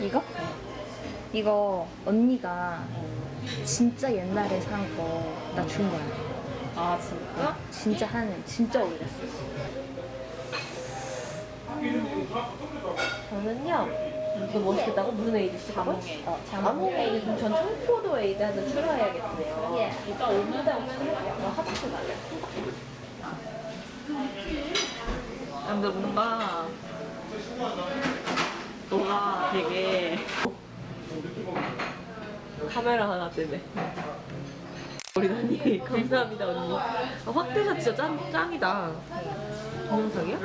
이거? 이거 언니가 진짜 옛날에 산 거 나 준 거야. 아 진짜? 진짜 한 진짜 오래됐어. 저는요 이거 멋있겠다고 무슨 에이드 쓰고? 자몽 어, 에이드 그럼 전 청포도 에이드 하나 추가해야겠네요 예. 이따 오면 오면 어, 하트 달래 근데 뭔가 너가 되게 카메라 하나 때문에 우리 언니 감사합니다 언니 아, 확대가 진짜 짱, 짱이다 동영상이야?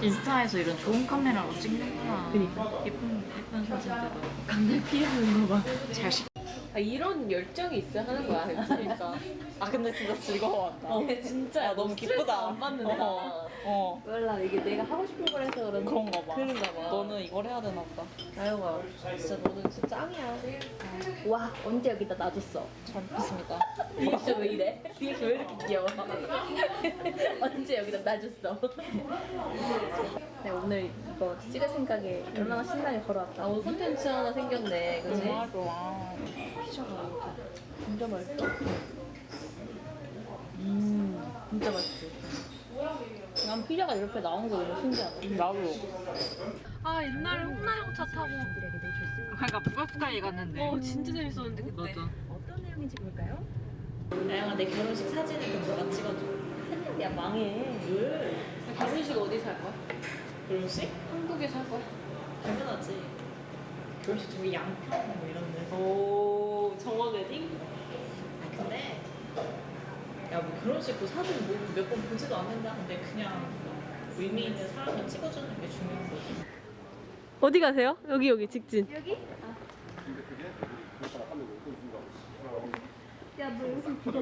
인스타에서 이런 좋은 카메라로 찍는구나. 그니까. 예쁜 예쁜 사진들을 강날 피하는 거 봐. 잘 식. 아, 이런 열정이 있어야 하는 거야. 그러니까. 아 근데 진짜 즐거워한다. 어, 진짜. 야, 너무 기쁘다. 안 받는다. 어. 어. 몰라, 이게 내가 하고 싶은 걸 해서 그런 그런가 봐. 그런가 봐. 너는 이걸 해야 되나 보다. 아영아, 진짜 너는 진짜 짱이야. 와 언제 여기다 놔줬어? 잘 먹겠습니다. 리액션 왜 이래? 리액션 왜 이렇게 귀여워? 언제 여기다 놔줬어? 네 오늘 이거 찍을 생각에 얼마나 신나게 걸어왔다. 아, 오늘 콘텐츠 하나 생겼네. 그지? 좋아 좋아. 피자가 진짜 맛있어. 음, 진짜 맛있지. 난 피자가 이렇게 나온 게 너무 신기하다. 나도. 아, 옛날에 홍나영 차 타고. 그러니까 북악북악에 갔는데. 어, 진짜 재밌었는데, 그때. 맞아. 어떤 내용인지 볼까요? 나영아 내 결혼식 사진을 좀 너가 찍어줘. 야, 망해. 왜? 결혼식 어디 살 거야? 결혼식? 한국에 살 거야? 당연하지. 결혼식 저기 양평 뭐 이런데. 오, 정원 웨딩? 아 근데 야 뭐 결혼식 그 사진 뭐 몇 번 보지도 않는다. 근데 그냥 의미 있는 사람을 찍어주는 게 중요한 거지. 어디 가세요? 여기, 여기, 직진. 야너 요즘 비가